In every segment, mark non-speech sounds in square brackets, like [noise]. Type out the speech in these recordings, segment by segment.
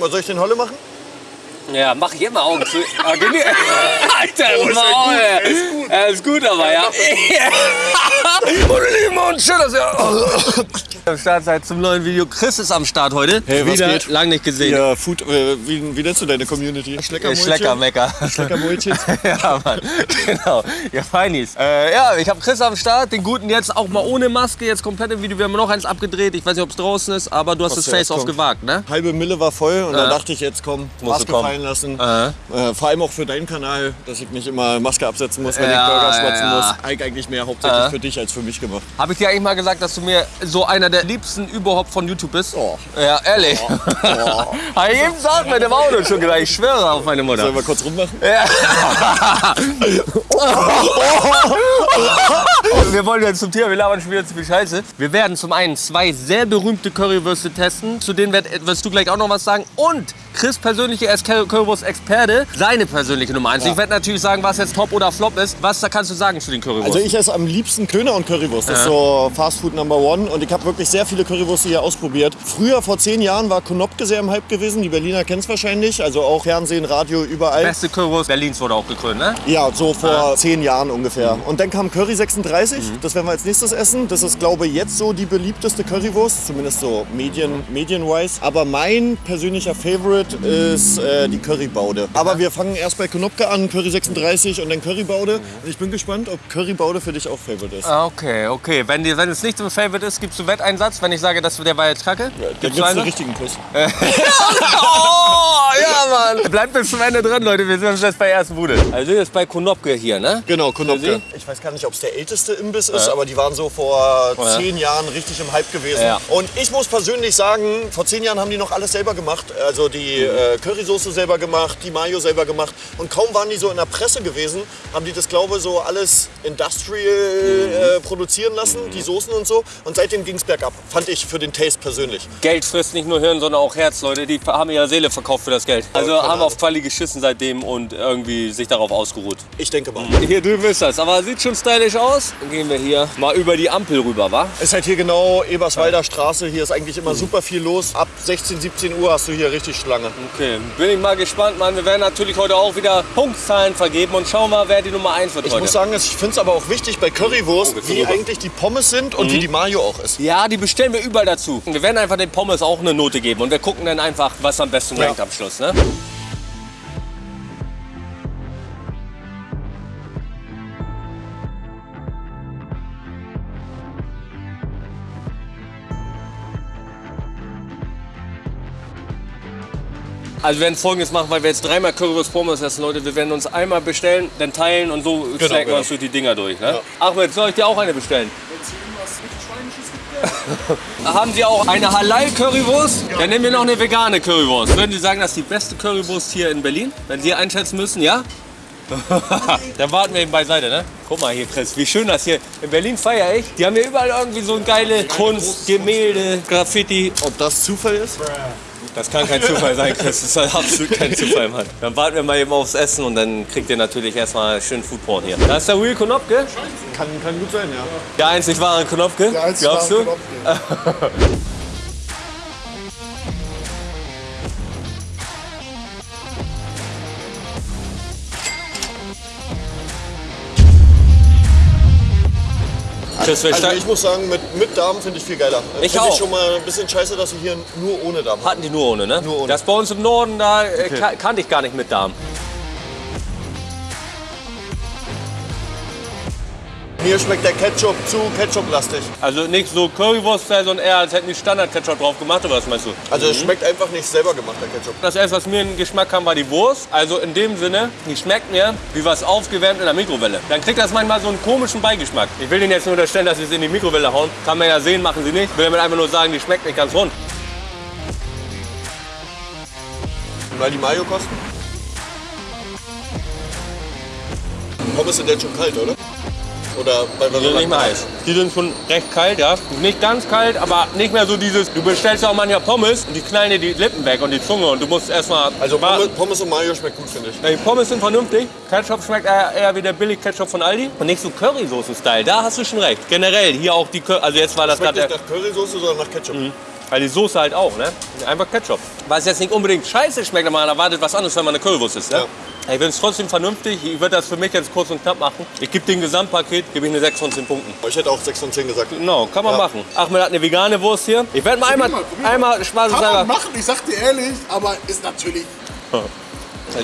Was soll ich den Holle machen? Ja, mach ich immer Augen zu. Ah, [laughs] Alter, Maul, ey. Ja, ist gut, aber ja. [laughs] Und lieben und schön, dass ihr am Start seid zum neuen Video. Chris ist am Start heute. Hey, was Wieder geht? lang nicht gesehen. Ja, Food, äh, wie, wie nennst du deine Community? Ja, Schleckermecker. Schleckermäulchen. [laughs] ja, Mann. Genau. Ja, Feinis. Äh, ja, ich habe Chris am Start, den guten jetzt auch mal ohne Maske, jetzt komplett im Video. Wir haben noch eins abgedreht. Ich weiß nicht, ob es draußen ist, aber du hast das zuerst Face-Off gewagt, ne? Halbe Mille war voll und Ja. dann dachte ich, jetzt komm, Musst Maske fallen lassen. Äh. Äh, vor allem auch für deinen Kanal, dass ich nicht immer Maske absetzen muss, wenn Ja, ich Burger schwatzen ja. muss. Eig- Eigentlich mehr hauptsächlich Äh. für dich als für mich gemacht. Habe ich dir eigentlich mal gesagt, dass du mir so einer der liebsten überhaupt von YouTube bist? Oh. Ja, ehrlich. Oh. [laughs] Habe ich eben gesagt mit dem Auto schon gedacht. Ich schwöre auf meine Mutter. Sollen wir kurz rummachen? Ja. [laughs] wir wollen jetzt zum Thema, wir labern schon wieder zu viel Scheiße. Wir werden zum einen zwei sehr berühmte Currywürste testen, zu denen wirst du gleich auch noch was sagen. Und Chris persönliche Currywurst-Experte, seine persönliche Nummer eins. Ich werde natürlich sagen, was jetzt Top oder Flop ist. Was da kannst du sagen zu den Currywursten? Also ich esse am liebsten Döner und Currywurst. Das ist so Fast Food Number One. Und ich habe wirklich sehr viele Currywürste hier ausprobiert. Früher, vor zehn Jahren, war Konopke sehr im Hype gewesen. Die Berliner kennen es wahrscheinlich. Also auch Fernsehen, Radio, überall. Beste Currywurst Berlins wurde auch gekrönt, ne? Ja, so vor zehn Jahren ungefähr. Und dann kam Curry 36, Mhm. das werden wir als nächstes essen. Das ist, glaube ich, jetzt so die beliebteste Currywurst, zumindest so Medien, medienwise. Aber mein persönlicher Favorite ist äh, die Currybaude. Aber wir fangen erst bei Konopke an, Curry 36 und dann Currybaude. Und ich bin gespannt, ob Currybaude für dich auch Favorite ist. Ah, Okay, okay. Wenn, die, wenn es nicht so Favorite ist, gibst du Wetteinsatz, wenn ich sage, dass der war jetzt kacke? Dann Gibst gibt's du einen einen? richtigen Kuss. [laughs] Oh, ja. Bleibt bis zum Ende dran, Leute. Wir sind uns jetzt bei ersten Bude. Also jetzt bei Konopke hier, ne? Genau, Konopke. Ich weiß gar nicht, ob es der älteste Imbiss ist, aber die waren so vor Ja. zehn Jahren richtig im Hype gewesen. Ja. Und ich muss persönlich sagen, vor zehn Jahren haben die noch alles selber gemacht. Also die äh, Currysoße selber gemacht, die Mayo selber gemacht. Und kaum waren die so in der Presse gewesen, haben die das, glaube ich, so alles industrial äh, produzieren lassen, die Soßen und so. Und seitdem ging es bergab. Fand ich für den Taste persönlich. Geld frisst nicht nur Hirn, sondern auch Herz, Leute. Die haben ihre Seele verkauft für das Geld. Also keine haben auf. Quali geschissen seitdem und irgendwie sich darauf ausgeruht. Ich denke mal. Hier drüben ist das, aber sieht schon stylisch aus. Dann gehen wir hier mal über die Ampel rüber, wa? Ist halt hier genau Eberswalder Straße. Hier ist eigentlich immer super viel los. Ab 16, 17 Uhr hast du hier richtig Schlange. Okay, bin ich mal gespannt, Mann. Wir werden natürlich heute auch wieder Punktzahlen vergeben und schauen mal, wer die Nummer 1 wird Ich heute. muss sagen, ich finde es aber auch wichtig bei Currywurst, Oh, wie rüber. eigentlich die Pommes sind und wie die Mayo auch ist. Ja, die bestellen wir überall dazu. Wir werden einfach den Pommes auch eine Note geben und wir gucken dann einfach, was am besten Ja. rankt am Schluss. Ne? Also wir werden folgendes machen, weil wir jetzt dreimal Currywurst Pommes essen, Leute. Wir werden uns einmal bestellen, dann teilen und so snacken wir genau. uns durch die Dinger durch. Ne? Ahmed, soll ich dir auch eine bestellen? Haben Sie auch eine Halal-Currywurst? Dann nehmen wir noch eine vegane Currywurst. Würden Sie sagen, das ist die beste Currywurst hier in Berlin? Wenn Sie einschätzen müssen, ja? [laughs] Dann warten wir eben beiseite, ne? Guck mal hier, Chris, wie schön das hier. In Berlin feiere ich. Die haben hier überall irgendwie so geile Kunst, Gemälde, Graffiti. Ob das Zufall ist? Das kann kein Zufall sein, Chris. Das ist absolut kein Zufall, Mann. Dann warten wir mal eben aufs Essen und dann kriegt ihr natürlich erstmal schön Foodporn hier. Da ist der Real Konopke. Kann, kann gut sein, ja. Der einzig wahre Konopke. Der einzig Glaubst wahre du? Chris, [laughs] wir Also ich muss sagen, mit, mit Darm finde ich viel geiler. Ich Find auch. ich schon mal ein bisschen scheiße, dass wir hier nur ohne Darm haben. hatten die nur ohne, ne? Nur ohne. Das bei uns im Norden, da äh, ka- kannte ich gar nicht mit Darm. Mir schmeckt der Ketchup zu Ketchup-lastig. Also nicht so Currywurst, sondern eher als hätten die Standard-Ketchup drauf gemacht, oder was meinst du? Also es schmeckt einfach nicht selber gemacht, der Ketchup. Das erste, was mir in den Geschmack kam, war die Wurst. Also in dem Sinne, die schmeckt mir wie was aufgewärmt in der Mikrowelle. Dann kriegt das manchmal so einen komischen Beigeschmack. Ich will Ihnen jetzt nur unterstellen, dass Sie es in die Mikrowelle hauen. Kann man ja sehen, machen Sie nicht. Ich will damit einfach nur sagen, die schmeckt nicht ganz rund. Weil die Mayo kosten? Pommes sind jetzt schon kalt, oder? Oder wir Die sind nicht mehr heiß. Die sind schon recht kalt, ja. Nicht ganz kalt, aber nicht mehr so dieses, du bestellst ja auch manchmal Pommes und die knallen dir die Lippen weg und die Zunge und du musst erstmal Also warten. Pommes, und Mayo schmeckt gut, finde ich. Ja, Die Pommes sind vernünftig. Ketchup schmeckt eher, eher wie der billig Ketchup von Aldi. Und nicht so Currysoßen-Style. Da hast du schon recht. Generell hier auch die Cur Also jetzt war das Schmeckt gerade nicht nach Currysoße, sondern nach Ketchup. Weil die Soße halt auch, ne? Einfach Ketchup. Was jetzt nicht unbedingt scheiße schmeckt, aber man erwartet was anderes, wenn man eine Currywurst ist, ne? Ja. Ich finde es trotzdem vernünftig. Ich würde das für mich jetzt kurz und knapp machen. Ich gebe dem Gesamtpaket gebe ich eine 6 von 10 Punkten. Ich hätte auch 6 von 10 gesagt. Genau, kann man Ja. machen. Ahmed hat eine vegane Wurst hier. Ich werde mal einmal, einmal Kann man machen, ich sag dir ehrlich, aber ist natürlich. [laughs]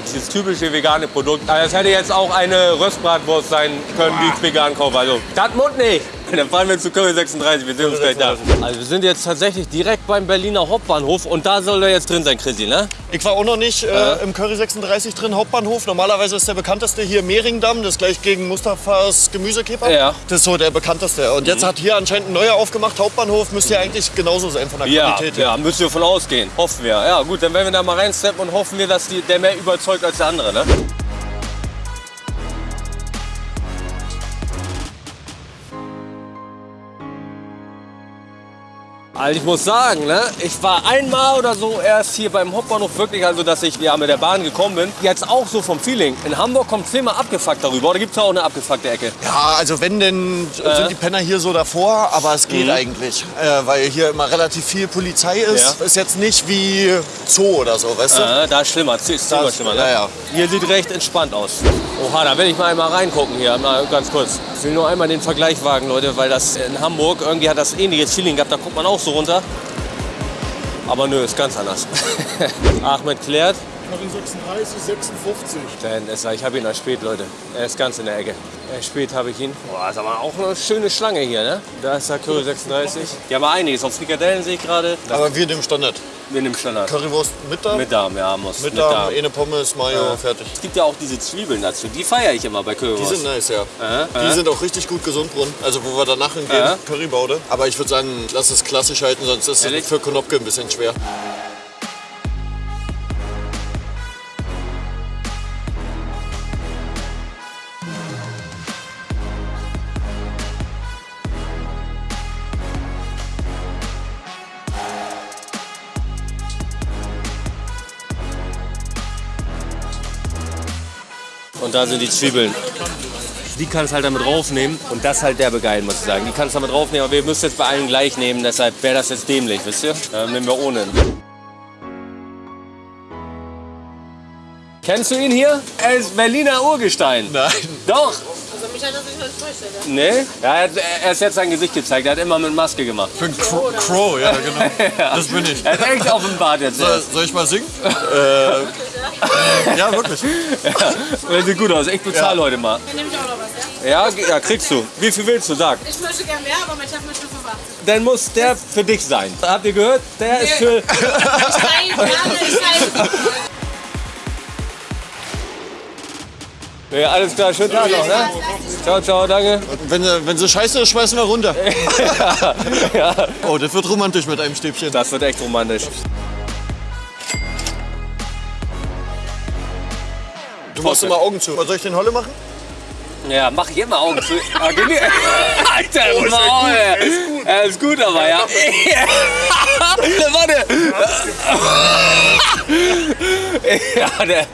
dieses typische vegane Produkt. Also das hätte jetzt auch eine Röstbratwurst sein können, die ich vegan kaufe. Also, das Mund nicht. [laughs] Dann fahren wir zu Curry 36, wir sehen uns gleich da. Also wir sind jetzt tatsächlich direkt beim Berliner Hauptbahnhof und da soll er jetzt drin sein, Chrissy, ne? Ich war auch noch nicht äh, im Curry 36 drin, Hauptbahnhof. Normalerweise ist der bekannteste hier Mehringdamm, das ist gleich gegen Mustafas Gemüsekeeper. Ja. Mhm. Das ist so der bekannteste. Und jetzt hat hier anscheinend ein neuer aufgemacht, Hauptbahnhof. Müsste ja eigentlich genauso sein von der Ja, Qualität her. ja, müssen wir von ausgehen. Hoffen wir. Ja gut, dann werden wir da mal reinsteppen und hoffen wir, dass die, der mehr überzeugt als der andere, ne? Also ich muss sagen, ne, ich war einmal oder so erst hier beim Hauptbahnhof wirklich, also dass ich ja mit der Bahn gekommen bin. Jetzt auch so vom Feeling. In Hamburg kommt zehnmal abgefuckt darüber. Oder gibt es da auch eine abgefuckte Ecke? Ja, also wenn, denn Äh. sind die Penner hier so davor, aber es Mhm. geht eigentlich. Äh, weil hier immer relativ viel Polizei ist. Ja. Ist jetzt nicht wie Zoo oder so, weißt du? Äh, da ist schlimmer, ist zehnmal schlimmer. Ne? ja, ja. Hier sieht recht entspannt aus. Oha, da will ich mal einmal reingucken hier, mal ganz kurz. Ich will nur einmal den Vergleich wagen, Leute, weil das in Hamburg irgendwie hat das ähnliches Feeling gehabt. Da guckt man auch so runter. Aber nö, ist ganz anders. [laughs] Ahmed klärt. Curry 36, 56. Denn ist, ich habe ihn als spät, Leute. Er ist ganz in der Ecke. Er ist spät habe ich ihn. Boah, ist aber auch eine schöne Schlange hier, ne? Da ist der Curry 36. Die haben einiges. Auf Frikadellen sehe ich gerade. Aber wir dem Standard. wir nehmen Standard. Currywurst mit Darm, Mit Darm, ja, muss. mit Darm, eine Pommes, Mayo, fertig. Es gibt ja auch diese Zwiebeln dazu. Die feiere ich immer bei Die Currywurst. sind nice, ja. Äh, Die äh. sind auch richtig gut gesund drin. Also wo wir danach hingehen, Äh. Currybaude. Aber ich würde sagen, lass es klassisch halten, sonst ist es für Konopke ein bisschen schwer. Und da sind die Zwiebeln. Die kannst halt damit draufnehmen und das halt derbe geil, muss ich sagen. Die kannst du damit draufnehmen, aber wir müssen jetzt bei allen gleich nehmen, deshalb wäre das jetzt dämlich, wisst ihr? Dann nehmen wir ohne. Kennst du ihn hier? Er ist Berliner Urgestein. Nein. Doch. Also mich hat das nicht enttäuscht, oder? Nee? Ja, er hat er hat jetzt sein Gesicht gezeigt. Er hat immer mit Maske gemacht. Ich bin Crow, Crow ja genau. [laughs] Das bin ich. Er hat echt offenbart jetzt. Soll, soll ich mal singen? [laughs] äh, [laughs] ja, wirklich. Ja, sieht gut aus. Ich bezahle heute mal. Dann nehme ich auch noch was, ja? Ja, ja, kriegst du. Wie viel willst du? Sag. Ich möchte gerne mehr, aber mein Chef möchte 85. Dann muss der für dich sein. Habt ihr gehört? Der ist für... Ich gerne, ich teile. Ja, alles klar, schönen Tag noch, ne? Ciao, ciao, danke. Wenn, sie- wenn sie scheiße ist, schmeißen wir runter. [laughs] Ja, Oh, das wird romantisch mit einem Stäbchen. das wird echt romantisch. Du machst immer Augen zu. Soll ich den Holle machen? Ja, mach ich immer Augen zu. Ah, geh [laughs] nicht- Alter, Maul, ey. Er ist gut, aber ja. [laughs] Warte. [laughs] Ja, der,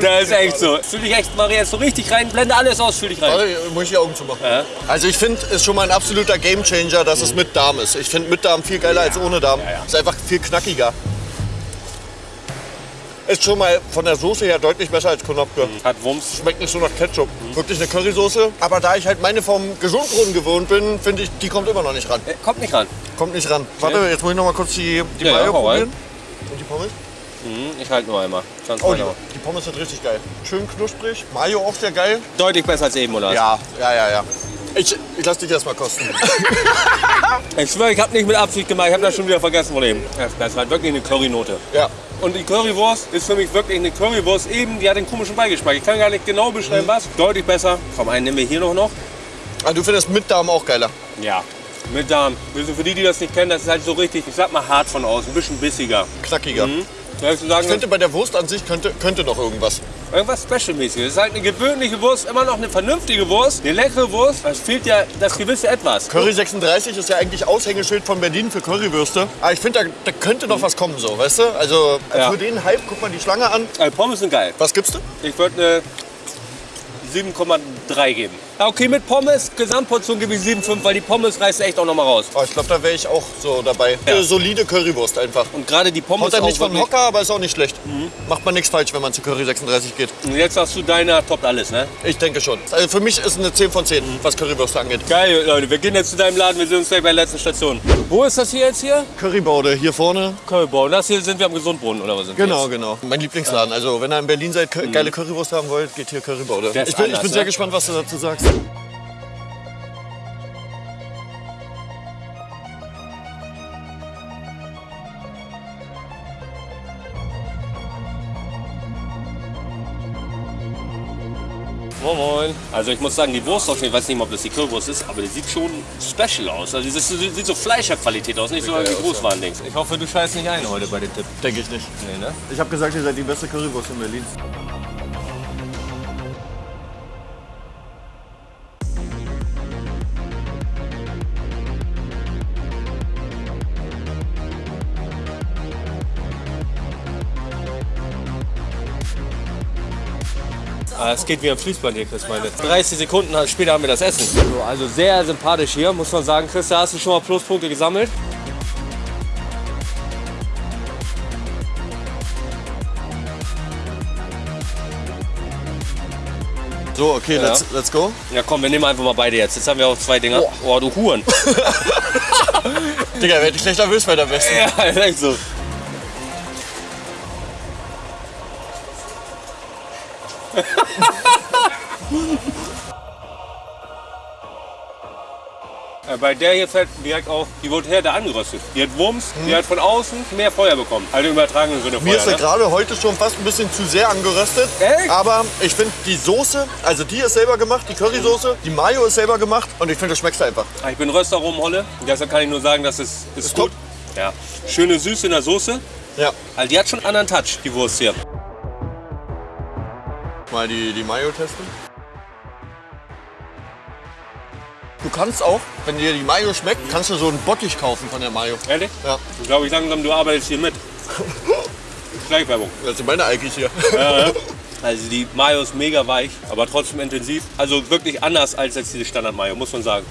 der ist echt so. Fühl dich echt, Maria, jetzt so richtig rein. Blende alles aus, fühl dich rein. Warte, muss ich die Augen zumachen. Also ich finde, es ist schon mal ein absoluter Gamechanger, dass es mit Darm ist. Ich finde mit Darm viel geiler als ohne Darm. Ist einfach viel knackiger. Ist schon mal von der Soße her deutlich besser als Konopke. Hat Wumms. Schmeckt nicht so nach Ketchup. Wirklich eine Currysoße. Aber da ich halt meine vom Gesundbrunnen gewohnt bin, finde ich, die kommt immer noch nicht ran. Äh, Kommt nicht ran. Kommt nicht ran. Warte, jetzt muss ich noch mal kurz die, die Ja, ja, Mayo hau rein. probieren. Und die Pommes? Hm, Ich halte nur einmal. 20 Oh, die, die Pommes sind richtig geil. Schön knusprig. Mayo auch sehr geil. Deutlich besser als eben, oder? Ja, ja, ja, ja. Ich, ich lass dich erst mal kosten. [laughs] Ich schwöre, ich habe nicht mit Absicht gemacht. Ich habe das schon wieder vergessen von eben. Das halt wirklich eine Currynote. ja. Und die Currywurst ist für mich wirklich eine Currywurst. Eben, die hat den komischen Beigeschmack. Ich kann gar nicht genau beschreiben, was. Deutlich besser. Komm, einen nehmen wir hier noch. noch. Ah, du findest mit Darm auch geiler. Ja. Mit Darm. Also für die, die das nicht kennen, das ist halt so richtig, ich sag mal hart von außen, ein bisschen bissiger. Knackiger. Soll ich sagen, Ich finde, bei der Wurst an sich könnte, könnte noch irgendwas. Irgendwas Specialmäßiges. Es ist halt eine gewöhnliche Wurst, immer noch eine vernünftige Wurst, eine leckere Wurst. Es fehlt ja das gewisse Etwas. Curry 36 ist ja eigentlich Aushängeschild von Berlin für Currywürste. Aber ich finde, da, da könnte noch was kommen, so, weißt du? Also Ja. für den Hype, guck mal die Schlange an. Also Pommes sind geil. Was gibst du? Ich würde eine 7,3 geben. Okay, mit Pommes, Gesamtportion gebe ich 7,5, weil die Pommes reißen echt auch noch mal raus. Oh, ich glaube, da wäre ich auch so dabei. Ja. Eine solide Currywurst einfach. Und gerade die Pommes Haut auch nicht von wirklich- Hocker, aber ist auch nicht schlecht. Macht man nichts falsch, wenn man zu Curry 36 geht. Und jetzt hast du deiner toppt alles, ne? Ich denke schon. Also für mich ist eine 10 von 10, was Currywürste angeht. Geil, Leute, wir gehen jetzt zu deinem Laden, wir sehen uns gleich bei der letzten Station. Wo ist das hier jetzt hier? Currybaude hier vorne. Und das hier sind wir am Gesundbrunnen, oder was sind Genau, genau. Mein Lieblingsladen. Also wenn ihr in Berlin seid, Cur- geile Currywurst haben wollt, geht hier Currybaude. Ich bin, ich anders, bin sehr ne? gespannt, was du dazu sagst. Moin. Also ich muss sagen, die Wurst auf jeden Fall, ich weiß nicht mal, ob das die Currywurst ist, aber die sieht schon special aus. Also das ist- sieht so Fleischerqualität aus, nicht so wie Großwarendings. Ich hoffe, du scheißt nicht ein heute bei den Tipp. Denke ich nicht. Nee, ne? Ich habe gesagt, ihr seid die beste Currywurst in Berlin. Es geht wie am Fließband hier, Chris, meine. 30 Sekunden später haben wir das Essen. So, also sehr sympathisch hier, muss man sagen. Chris, da hast du schon mal Pluspunkte gesammelt. So, okay, let's, let's go. Ja komm, wir nehmen einfach mal beide jetzt. Jetzt haben wir auch zwei Dinger. Oh, du Huren. [laughs] Digga, werd ich gleich nervös bei der Besten. ja, ist echt so. [laughs] [laughs] Äh, Bei der hier fällt direkt auf, die wurde her da angeröstet. Die hat Wumms, die hat von außen mehr Feuer bekommen. Also im übertragenen Sinne Mir Feuer. ist sie Ne? gerade heute schon fast ein bisschen zu sehr angeröstet. Echt? Aber ich finde die Soße, also die ist selber gemacht, die Currysoße, die Mayo ist selber gemacht und ich finde, das schmeckt einfach. Ah, Ich bin Röster Holle und deshalb kann ich nur sagen, das ist, ist, Ist gut. Ja. Schöne Süße in der Soße. Ja. Also die hat schon einen anderen Touch, die Wurst hier. Mal die, die Mayo testen. Du kannst auch, wenn dir die Mayo schmeckt, kannst du so einen Bottich kaufen von der Mayo. Ehrlich? Ja, Ich glaube ich langsam, du arbeitest hier mit. [laughs] Schleichwerbung. das sind meine Alkis hier. [laughs] Also die Mayo ist mega weich, aber trotzdem intensiv. Also wirklich anders als jetzt diese Standard-Mayo, muss man sagen.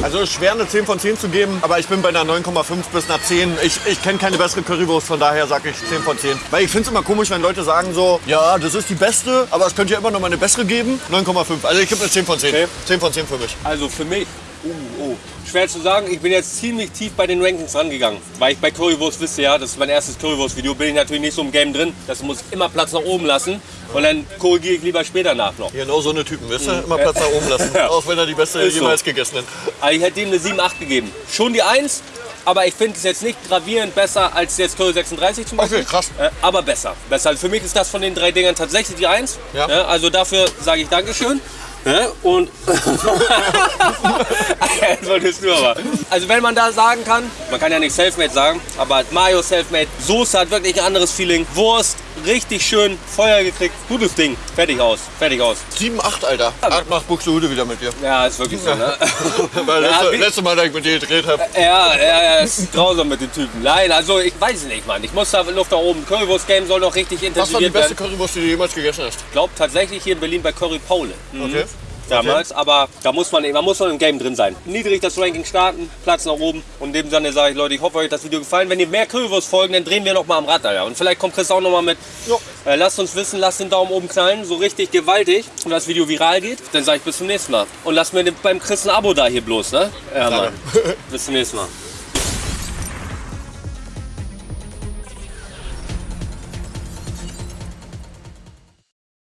Also ist schwer eine 10 von 10 zu geben, aber ich bin bei einer 9,5 bis einer 10. Ich, ich kenne keine bessere Currywurst, von daher sage ich 10 von 10. Weil ich finde es immer komisch, wenn Leute sagen so, ja, das ist die beste, aber es könnte ja immer noch mal eine bessere geben. 9,5. Also ich gebe eine 10 von 10. Okay. 10 von 10 für mich. Also für mich, uh, oh, schwer zu sagen, ich bin jetzt ziemlich tief bei den Rankings rangegangen. Weil ich bei Currywurst wisse ja, das ist mein erstes Currywurst-Video, bin ich natürlich nicht so im Game drin. Das muss immer Platz nach oben lassen und dann korrigiere ich lieber später nach noch. Genau so eine Typen, wisst ihr? Immer Platz nach oben lassen. [laughs] Ja. Auch wenn er die beste Ist so. jemals gegessen hat. Also ich hätte ihm eine 7, 8 gegeben. Schon die 1, aber ich finde es jetzt nicht gravierend besser als jetzt Curry 36 zum Beispiel. Okay, krass. Äh, aber besser. besser. Also für mich ist das von den drei Dingern tatsächlich die 1. Ja. also dafür sage ich Dankeschön. Ja, und [laughs] Jetzt wolltest aber. Also wenn man da sagen kann, man kann ja nicht Selfmade sagen, aber Mayo Selfmade, Soße hat wirklich ein anderes Feeling. Wurst, richtig schön, Feuer gekriegt, gutes Ding. Fertig aus, fertig aus. 7, 8, Alter. Ach, mach Buxtehude wieder mit dir. Ja, ist wirklich so, ne? [laughs] Weil Ja, letzte, letzte Mal, dass ich mit dir gedreht habe. Ja, ja, ja, ist grausam mit den Typen. Nein, also ich weiß es nicht, Mann. Ich muss da Luft nach oben. Currywurst-Game soll noch richtig Was war die intensiviert beste werden. Currywurst, die du jemals gegessen hast? Ich glaube tatsächlich hier in Berlin bei Curry Paule. Mhm. Okay. Damals, aber da muss man, man muss noch im Game drin sein. Niedrig das Ranking starten, Platz nach oben. Und dem Sinne sage ich, Leute, ich hoffe, euch hat das Video gefallen. Wenn ihr mehr Currywurst folgen, dann drehen wir noch mal am Rad, Alter. Und vielleicht kommt Chris auch noch mal mit. Äh, lasst uns wissen, lasst den Daumen oben knallen, so richtig gewaltig. Und das Video viral geht, dann sage ich bis zum nächsten Mal. Und lasst mir beim Chris ein Abo da hier bloß, ne? Ja, Mann. bis zum nächsten Mal.